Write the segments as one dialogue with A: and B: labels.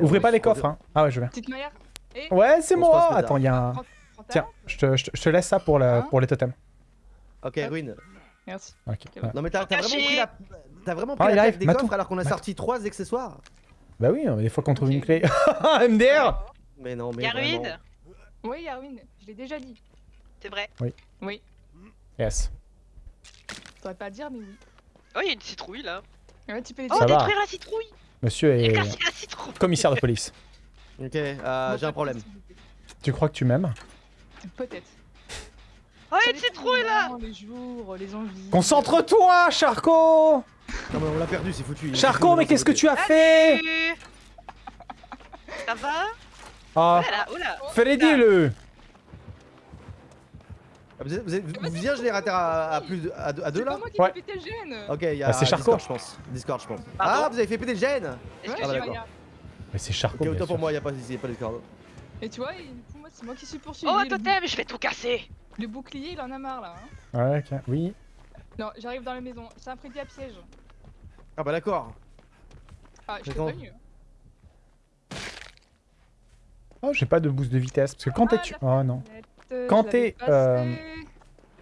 A: Ouvrez pas les coffres, hein. Ah ouais, je viens.
B: petite Maya. Et
A: Ouais, c'est moi. Attends, il y a un... Tiens, je te, je te- laisse ça pour, la,
B: Hein
A: pour les totems.
C: Ok, Ruin.
B: Merci.
A: Ouais.
C: Non mais t'as t'as vraiment pris la... T'as vraiment
A: Ah,
C: pris la
A: arrive,
C: tête des coffres alors qu'on a
A: Matou.
C: sorti trois accessoires
A: Bah oui, mais des fois qu'on trouve une clé. MDR
C: Mais non, mais
D: Y'a
B: Oui, Yarwin, je l'ai déjà dit.
D: C'est vrai.
B: Oui.
A: Yes.
B: T'aurais pas à dire, mais oui.
D: Oh, il y a une citrouille là.
B: Ouais, tu peux les
D: Oh,
A: Ça va.
D: détruire la citrouille
A: Monsieur est
D: la citrouille
A: commissaire de police.
C: Ok, euh, j'ai un problème.
A: Tu crois que tu m'aimes?
B: Peut-être.
D: Oh, il y a une citrouille là
B: Les jours, les envies.
A: Concentre-toi, Charcot
C: Non mais on l'a perdu, c'est foutu. foutu,
A: mais qu'est-ce que tu as
D: Ah,
A: fait?
D: Salut Ça va?
A: Ah,
D: Oh là, oh là
A: Freddy le
C: Ah, Vous êtes, vous êtes, vous bien générateur à, à plus de, à, deux- à deux
B: C'est
C: là
B: moi qui
A: Ouais.
B: ai pété le gène
C: Ok, il y a
A: c'est Charcot.
C: Discord je pense. Discord je pense. Ah, vous avez fait péter le gène
B: Ouais,
C: Ah, bah, d'accord.
A: Mais c'est Charcot,
C: Ok, autant pour moi, il n'y a pas, y a pas Discord.
B: Et tu vois, pour moi, c'est moi qui suis poursuivi.
D: Oh, totem, je vais tout casser
B: le bouclier, il en a marre là. Hein.
A: Ouais, ok. Oui.
B: Non, j'arrive dans la maison. C'est un prédit à piège.
C: Ah bah d'accord.
B: Ah, je t'ai prévenu.
A: Oh, j'ai pas de boost de vitesse. Parce que quand
B: Ah,
A: t'es... tu- Oh non. Quand t'es, euh,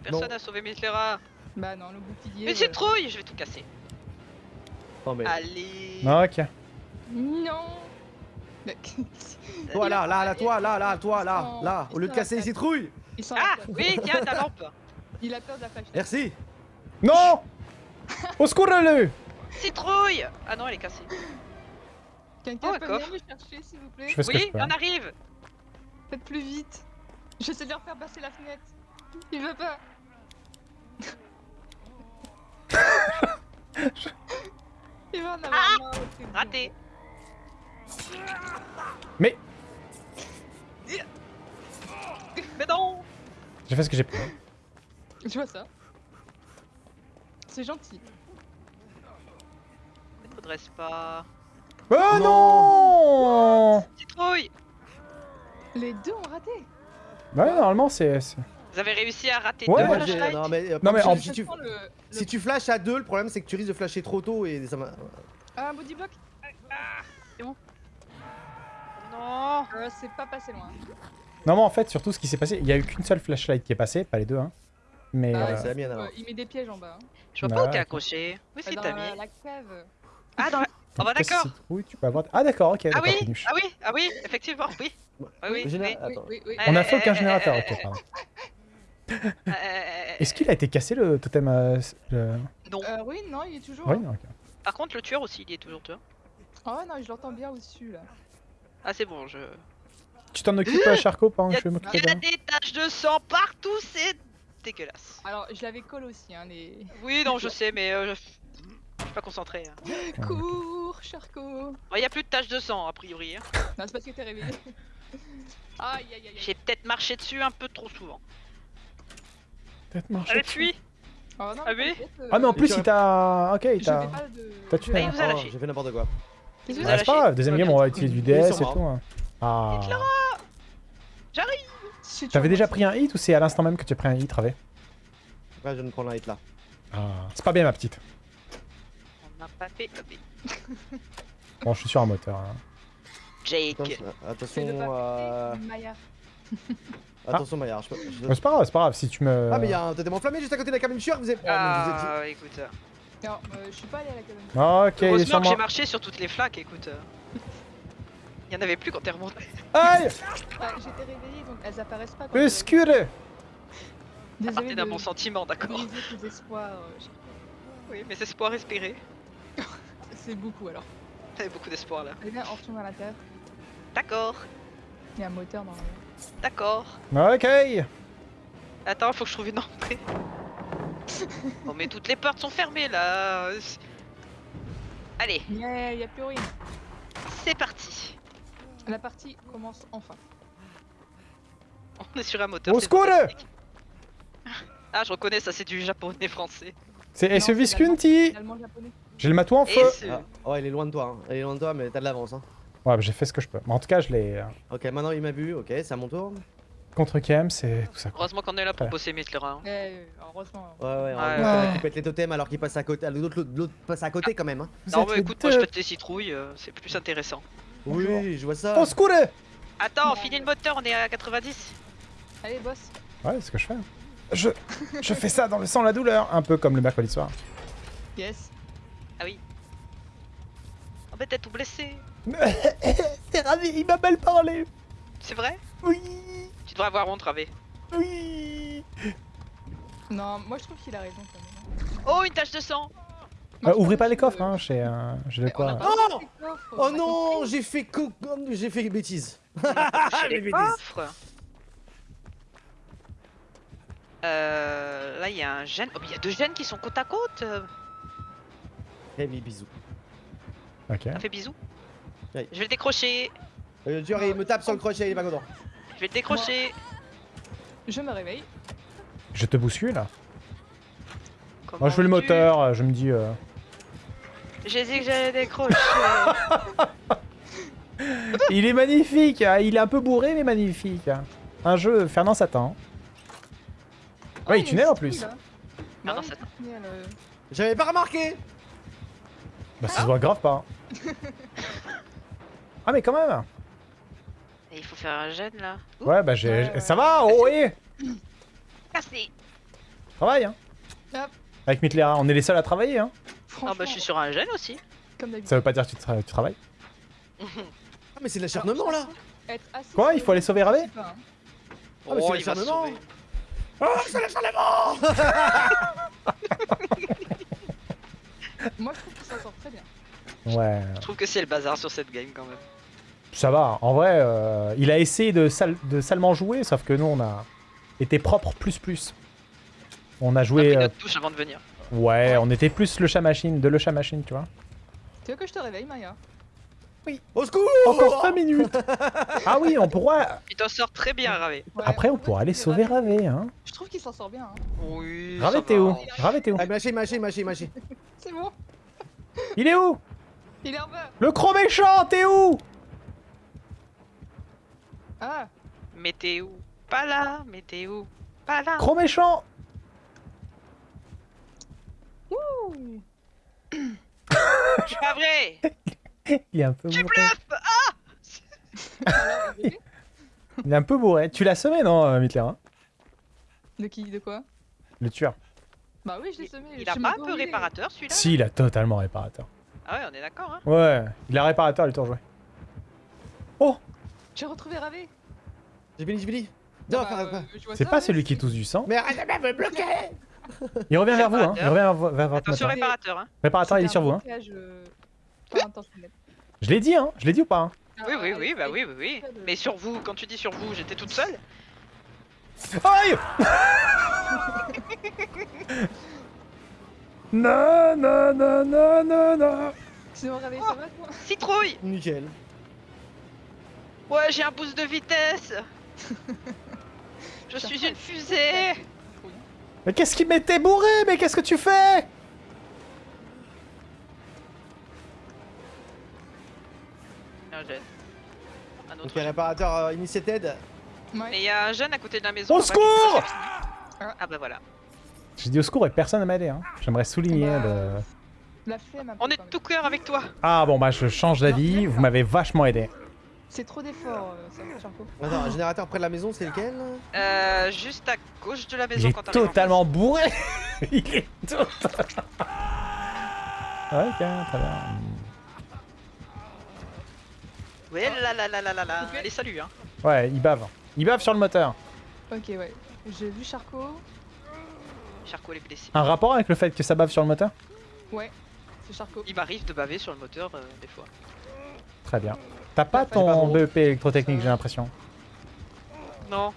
D: Personne
C: Non.
D: n'a sauvé Mislera
B: Bah non, le bouclier.
D: Une
B: voilà.
D: citrouille Je vais tout casser.
C: Mais.
D: Allez
A: ok.
B: Non Mais-
C: Toi là, là, là, toi, là, là, toi, là, là. Au lieu de casser les citrouilles.
D: Ah Oui, tiens, ta lampe
B: Il a peur de la flashlight.
C: Merci.
A: Non Au secours, le
D: Citrouille Ah non, elle est cassée.
B: Quelqu'un
D: Oh,
B: peut
D: d'accord.
B: venir me chercher s'il vous plaît?
D: Oui, on arrive
B: Faites plus vite. J'essaie de leur faire passer la fenêtre. Il veut pas. Il va en avoir marre. c'est bon.
D: Raté
A: Mais
D: Mais non
A: j'ai fait ce que j'ai pu.
B: Tu vois ça C'est gentil.
D: Ne redresse pas.
A: Oh
C: Non.
A: non
D: Citrouille
B: Les deux ont raté.
A: Ouais, normalement, c'est... c'est-
D: Vous avez réussi à rater
A: Ouais,
D: deux
C: Moi,
A: j'ai-
C: j'ai-
D: flashlights
C: non mais, euh,
A: Non, mais
C: si-
A: en-
C: si, tu,
B: le-
C: si tu flashes à deux, le problème c'est que tu risques de flasher trop tôt et ça.
B: Ah, un body block
D: Non
B: euh, C'est pas passé loin.
A: Non, mais en fait, surtout, ce qui s'est passé, il y a eu qu'une seule flashlight qui est passée, pas les deux, hein. Mais...
B: Ah,
A: euh,
C: c'est la mienne alors.
B: Euh, il met des pièges en bas. hein.
D: Je vois
A: Bah,
D: pas où t'es accroché. Où c'est t'as
B: la,
D: mis
B: la cave.
D: Ah, dans la... Oh bah d'accord
A: tu peux avoir... Ah d'accord, ok,
D: Ah oui. Ah oui Ah oui Effectivement, oui Ah oui,
C: Le général-
D: oui.
B: Oui,
C: Attends.
B: oui, oui.
A: On a
D: Euh,
A: fait aucun
D: euh,
A: générateur,
D: euh,
A: ok, pardon.
D: Euh,
A: Est-ce qu'il a été cassé le totem euh, le-
D: Non.
B: Euh, oui, non, il est toujours.
D: Par contre, le tueur aussi, il est toujours tueur.
B: Oh non, je l'entends bien au-dessus là.
D: Ah, c'est bon, je...
A: Tu t'en occupes, Charcot, pendant que je vais
D: Il
A: m'occuper
D: y a
A: de...
D: des taches de sang partout, c'est dégueulasse.
B: Alors, je l'avais collé aussi, hein, les.
D: Oui, non, je sais, mais euh, je je suis pas concentré. hein.
B: Cours, Charcot.
D: Bon, Il y a plus de taches de sang, a priori. hein.
B: Non, c'est parce que t'es réveillé. Aïe, aïe, aïe,
D: J'ai peut-être marché dessus un peu trop souvent.
A: Peut-être marcher
D: Allez,
A: dessus.
D: fuis
B: Oh non,
D: Ah oui
B: euh,
A: Ah mais en plus,
C: tu
A: il t'a... Ok, il t'a... T'as tué,
C: Oh. J'ai fait n'importe quoi.
B: Qu'est-ce que
A: Ah, c'est pas grave, deuxième game, on va utiliser du DS et tout. hein. Ah...
B: Si tu
A: T'avais déjà pris un hit ou c'est à l'instant même que tu as pris un hit, Ravé
C: Ouais, je viens de prendre un hit là.
A: Ah... C'est pas bien, ma petite.
D: Fait hubby.
A: Bon, je suis sur un moteur. hein.
D: Jake.
C: Attention,
B: pas
C: euh...
B: Maya.
C: attention Maillard. Je...
A: c'est pas grave, c'est pas grave, si tu me...
C: Ah mais il y a un totem enflammé juste à côté de la cabine sûre, vous êtes... Oh, mais vous êtes-
D: Ah, écoute.
B: Non, euh, je suis pas allé à la cabane.
A: Ah, ok,
D: Heureusement que j'ai marché sur toutes les flaques, écoute. Il y en avait plus quand t'es remonté.
A: Aïe
B: Ah, J'étais réveillée donc elles apparaissent pas. quand
A: Le
B: je-
A: scure
D: À
B: Désolée
D: partir d'un
B: de
D: bon sentiment, d'accord.
B: espoirs. euh.
D: Oui, mais espoir espéré.
B: C'est beaucoup alors.
D: T'avais beaucoup d'espoir là.
B: Viens, on retourne à l'intérieur.
D: D'accord,
B: Il y a un moteur dans le.
D: d'accord.
A: Ok
D: Attends, faut que je trouve une entrée. oh, mais toutes les portes sont fermées là. Allez,
B: Yeah, y a plus rien.
D: c'est parti.
B: La partie commence enfin.
D: On est sur un moteur.
A: Au secours.
D: Ah, je reconnais, ça c'est du japonais français.
A: C'est
B: japonais.
A: J'ai le matou en feu
C: Ah, ouais, il est loin de toi, hein. il est loin de toi, mais t'as de l'avance. Hein.
A: Ouais, bah, j'ai fait ce que je peux. Mais en tout cas, je l'ai... euh,
C: Ok, maintenant il m'a vu, ok, c'est à mon tour.
A: contre KM, c'est tout ça.
D: Heureusement qu'on est là pour
A: Ouais.
D: bosser Mittler. Hein.
B: Eh, heureusement.
C: Ouais, ouais, on
D: Ouais.
C: qui pète les totems alors qu'il passe à côté. L'autre passe à côté quand même. Hein.
D: Non, mais écoute, moi je pète les citrouilles, euh, c'est plus intéressant.
C: Oui, je vois ça.
A: Au secours
D: Attends, finis le moteur, on est à 90.
B: Allez, boss.
A: Ouais, c'est ce que je fais. Je, je fais ça dans le sang, la douleur. Un peu comme le mercredi soir.
B: Yes.
D: Oh, mais t'es tout blessé.
A: T'es ravi, il m'a mal parlé.
D: C'est vrai?
A: Oui,
D: Tu devrais avoir honte, Ravé.
A: oui.
B: Non, moi je trouve qu'il a raison quand même.
D: Oh, une tache de sang
A: Euh, ouvrez pas les coffres, hein, j'ai euh, quoi.
B: pas
C: Oh Oh non, j'ai fait co... j'ai fait bêtise.
D: Chez
C: les
D: les
C: bêtises.
D: coffres. Euh, là, il y a un gène. Oh, mais il y a deux gènes qui sont côte à côte. Euh.
C: Oui, bisous.
A: Ok.
D: Ça fait bisous. Je vais le décrocher.
C: Euh, tu vois, il me tape sur le crochet, il est pas content.
D: Je vais le décrocher.
B: Je me réveille.
A: Je te bouscule. Moi,
D: Comment
A: je fais le moteur, euh, je me dis. euh,
D: J'ai dit que j'allais décrocher.
A: Il est magnifique, hein, il est un peu bourré, mais magnifique. Un jeu Fernand Satan.
B: Oh,
A: Ouais, il tunnel en plus.
B: là.
D: Ah
B: oui,
D: ça-
B: tunnel, euh,
C: J'avais pas remarqué.
A: Bah, ça se voit grave pas. hein. ah, mais quand même.
D: Et il faut faire un gène là. Ouh,
A: Ouais, bah, j'ai.
B: Ouais, ouais.
A: Ça va, oh, oui.
D: cassé.
A: Travaille, hein.
B: Hop.
A: Avec Mitlera, on est les seuls à travailler, hein.
D: Ah bah, je suis sur un gène aussi.
B: comme d'habitude.
A: Ça veut pas dire que tu, tra- tu travailles.
C: Ah, mais c'est de l'acharnement là.
A: Quoi, il faut aller
B: le-
A: sauver Ravé
B: hein.
C: Ah, mais c'est
D: oh, va se
C: l'acharnement. Oh, c'est l'acharnement
B: Moi je trouve très bien.
A: Ouais.
D: Je trouve que c'est le bazar sur cette game quand même.
A: Ça va, en vrai, euh, il a essayé de, sale- de salement jouer, sauf que nous, on a été propre plus plus. On a
D: On a
A: joué...
D: pris
A: euh,
D: notre touche avant de venir.
A: ouais, on était plus le chat machine, de le chat machine, tu vois.
B: Tu veux que je te réveille, Maya?
C: Au secours
A: Encore 5 minutes Ah oui, on pourra...
D: Il t'en sort très bien, Ravé.
B: Ouais,
A: Après, on pourra aller sauver. Ravé, hein.
B: Je trouve qu'il s'en sort bien. Hein.
D: Oui.
A: Ravé, t'es où? Ravé, t'es où?
C: Ah, mâchez, mâchez, mâchez.
B: C'est bon.
A: Il est où?
B: Il est en bas.
A: Le gros méchant, t'es où?
B: Ah,
D: Mais t'es où? Pas là, mais t'es où? Pas là.
A: Gros méchant.
B: Ouh.
D: C'est pas vrai.
A: Il est un peu
D: Tu
A: bourré.
D: bluffes
B: Alors, il est-
A: un peu bourré. Tu l'as semé, non, euh, Mitler hein?
B: De qui? De quoi?
A: Le tueur.
B: Bah oui, je l'ai semé.
D: Il a pas un peu réparateur celui-là
A: Si, il a totalement réparateur.
D: Ah ouais, on est d'accord, hein
A: Ouais, il a réparateur, il est rejoué.
B: J'ai retrouvé Ravé.
C: J'ai béni, j'ai béni. Viens, on va
B: Bah, euh,
A: C'est pas
B: ouais,
A: celui qui tousse du sang.
C: Mais arrête de me bloquer
A: Il revient vers vous, hein. Il revient vers, votre
D: Attention réparateur, hein
A: Réparateur, il est sur vous, hein.
B: euh.
A: Je l'ai dit, hein. Je l'ai dit ou pas hein
B: Ah,
D: Oui, oui, oui, bah oui, oui, oui. Mais sur vous, quand tu dis sur vous, j'étais toute seule
A: Aïe Non, non, non, non, non, non.
B: Ça va
D: Citrouille
C: Nickel.
D: Ouais, j'ai un boost de vitesse Je suis une fusée
A: Mais qu'est-ce qu'il m'était bourré? Mais qu'est-ce que tu fais?
D: Un jeune. Un autre
C: Donc, euh, initiated.
D: Mais il y a un jeune à côté de la maison.
A: Au secours
D: Ah bah voilà.
A: J'ai dit au secours et personne ne m'a aidé, hein. J'aimerais souligner
B: Bah,
A: le...
B: La flemme
D: On est de tout cœur avec toi
A: Ah bon, bah je change d'avis, vous m'avez vachement aidé.
B: C'est trop d'efforts, euh, ça, Charcot.
C: Attends, un générateur près de la maison, c'est lequel?
D: Euh, juste à gauche de la
A: Il
D: maison
A: est
D: quand en
A: totalement bourré Il est totalement... Ok, très bien.
D: Ouais là là là là là là. Allez salut hein.
A: Ouais, il bave. Il bave sur le moteur.
B: Ok, ouais. J'ai vu Charcot.
D: Charcot est blessé.
A: Un rapport avec le fait que ça bave sur le moteur?
B: Ouais, c'est Charcot.
D: Il m'arrive de baver sur le moteur euh, des fois.
A: Très bien. T'as pas ton. BEP électrotechnique, j'ai l'impression.
D: Non.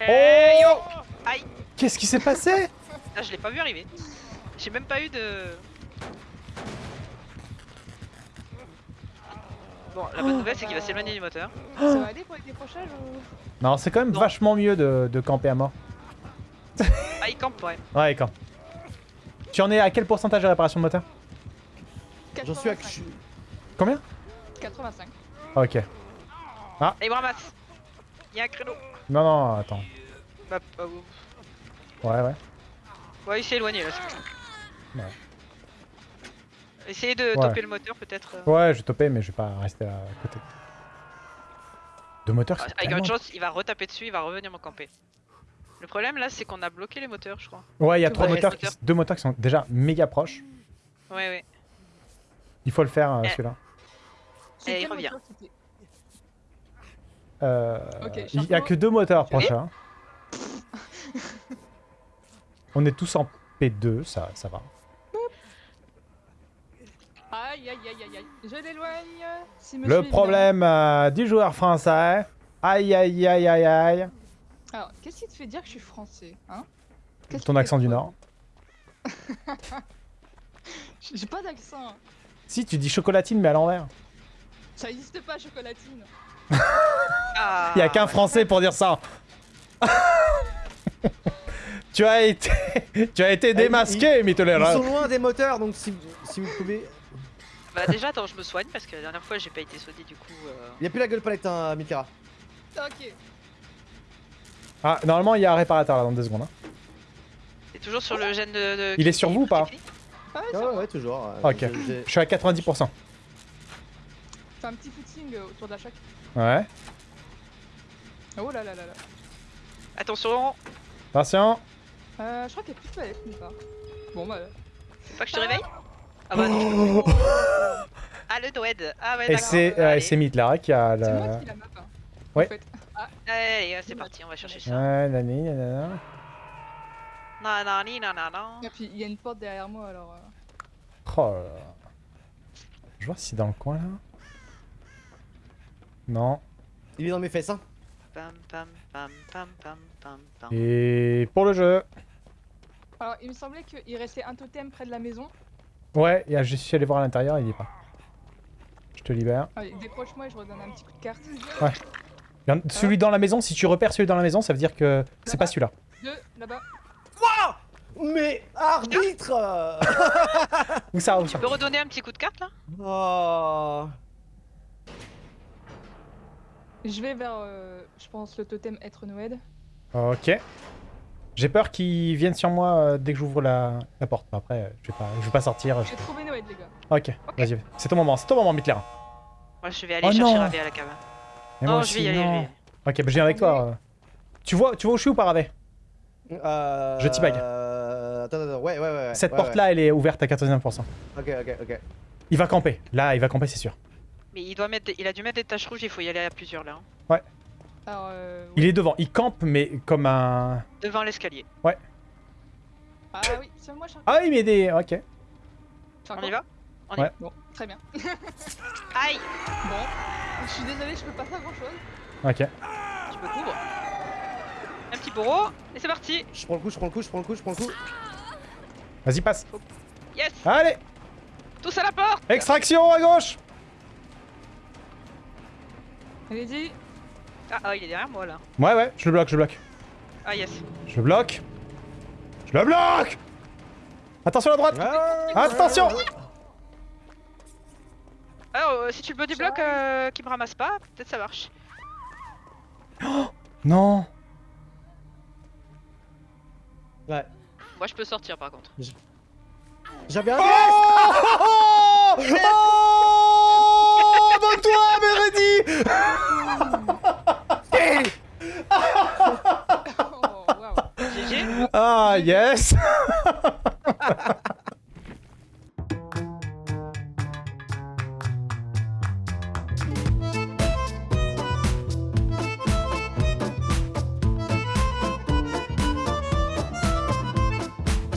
A: Oh
D: Hey, yo Aïe
A: Qu'est-ce qui s'est passé?
D: Ah je l'ai pas vu arriver. J'ai même pas eu de... Bon, la bonne nouvelle c'est qu'il va s'éloigner du moteur.
B: Ça va aller pour les décrochages ou...
A: Non, c'est quand même
D: Non.
A: vachement mieux de, de camper à mort.
D: Ah il campe ouais.
A: Ouais, quand. Tu en es à quel pourcentage de réparation de moteur?
C: J'en suis à.
B: 85.
A: Combien?
B: 85.
A: Ok.
D: Et il me ramasse. Il y a un créneau.
A: Non, non, attends.
D: Bah, bah.
A: Ouais, ouais.
D: ouais, il s'est éloigné là. c'est bon.
A: Ouais.
D: Essayez de
A: Ouais.
D: toper le moteur peut-être. euh.
A: Ouais, je vais toper, mais je vais pas rester à côté. Deux moteurs,
D: Ah,
A: c'est
D: Avec
A: tellement-
D: une chance, il va retaper dessus, il va revenir me camper. Le problème là, c'est qu'on a bloqué les moteurs, je crois.
A: Ouais, il y a trois moteurs, qui-
D: moteurs.
A: deux moteurs qui sont déjà méga proches.
D: Ouais, ouais.
A: Il faut le faire, euh,
D: Eh.
A: celui-là.
D: Et il
B: quel
D: revient.
A: Euh, il y a que deux moteurs hein. On est tous en P2, ça, ça va.
B: Aïe aïe aïe aïe aïe. Je l'éloigne. Si
A: Le problème euh, du joueur français. Aïe aïe aïe aïe aïe.
B: Alors, qu'est-ce qui te fait dire que je suis français hein?
A: Ton accent du Nord.
B: J'ai pas d'accent.
A: Si, tu dis chocolatine, mais à l'envers.
B: Ça existe pas, chocolatine.
D: Ah,
A: Il y a qu'un français pour dire ça. tu as été, tu as été démasqué,
C: Ils
A: Mitolera.
C: sont loin des moteurs, donc si, si vous pouvez...
D: Bah déjà, attends, je me soigne parce que la dernière fois j'ai pas été soigné du coup. euh,
C: Il y a plus la gueule palette, hein, Mikara.
B: Ok.
A: Ah, normalement, il y a un réparateur là dans deux secondes. hein.
D: T'es toujours sur le gène de. de-
A: Il est sur vous ou pas
B: Ah ouais,
C: Ah ouais, toujours. euh,
A: Ok. Je suis à 90%.
B: Fais un petit footing euh, autour de la chaque.
A: Ouais.
B: Oh là là là là.
D: Attention,
A: Attention.
B: Euh, je crois qu'il y a plus de palette nulle part. Bon bah.
D: faut pas que je te réveille? Ah bah non. Ah le Noed Ah ouais,
A: Et c'est c'est Mitlara qui a
B: C'est moi qui la map. Hein,
A: Ouais.
B: En fait. Ah,
D: Allez, c'est parti, on va chercher ça.
A: Ouais, nani, nanana.
D: Non, non, ni, non, non, non.
B: et puis il y a une porte derrière moi alors. euh,
A: Oh là là. Je vois si c'est dans le coin là. Non.
C: Il est dans mes fesses, hein.
D: Pam, pam, pam, pam, pam, pam, pam.
A: Et pour le jeu.
B: Alors il me semblait qu'il restait un totem près de la maison.
A: Ouais, et je suis allé voir à l'intérieur, il y est pas. Je te libère.
B: Allez, décroche-moi et je redonne un petit coup de carte.
A: En- Celui dans la maison, si tu repères celui dans la maison, ça veut dire que c'est pas celui-là.
B: Deux, là-bas.
C: Mais arbitre
A: Où ça, où ça?
D: Tu peux redonner un petit coup de carte là?
C: Oh
B: Je vais vers, euh, je pense, le totem être Noed.
A: Ok. J'ai peur qu'ils viennent sur moi euh, dès que j'ouvre la, la porte. Après, euh, je vais pas, je vais pas sortir. je-
B: J'ai trouvé Noed, les gars.
A: Ok, vas-y. C'est ton moment, c'est ton moment, Mitler.
D: Moi je vais aller
A: Oh
D: chercher. Ravé à la cave.
A: Et
D: Non,
A: moi
D: je vais
A: aussi,
D: y aller, je
A: non.
D: vais y aller.
A: Ok, bah, je viens avec toi. euh. Tu vois, tu vois où je suis ou pas, Ravé
C: euh...
A: Je teabag.
C: Euh... Attends, attends, ouais, ouais, ouais. ouais,
A: Cette
C: ouais,
A: porte-là, elle est ouverte à 99%.
C: ouais. Ok, ok, ok.
A: Il va camper. Là, il va camper, c'est sûr.
D: Mais il doit mettre, des- il a dû mettre des taches rouges, il faut y aller à plusieurs là. hein.
B: Alors, euh,
A: Il est devant. Il campe, mais comme un.
D: Devant l'escalier.
B: Ah oui, c'est moi, Charles.
A: Ah, il met des. Ok.
D: On y va? On y
A: Ouais.
B: Bon, très bien.
D: Aïe
B: Bon, je suis désolé, je peux pas faire grand-chose.
A: Ok.
D: Je me couvre. Un petit bourreau, et c'est parti
C: Je prends le coup, je prends le coup, je prends le coup, je prends le coup.
A: Vas-y, passe.
D: Yes
A: Allez
D: Tous à la porte
A: Extraction à gauche
B: Allez-y.
D: Ah, ah, il est derrière moi là.
A: Ouais, ouais, je le bloque, je le bloque.
D: Ah yes.
A: Je le bloque. Je le bloque Attention à droite
C: Ah,
A: Attention
D: Alors, euh, si tu le body block euh, qui me ramasse pas, peut-être ça marche.
A: Non
C: Ouais.
D: Moi je peux sortir par contre.
C: J'avais un
A: Oh Oh Oh yes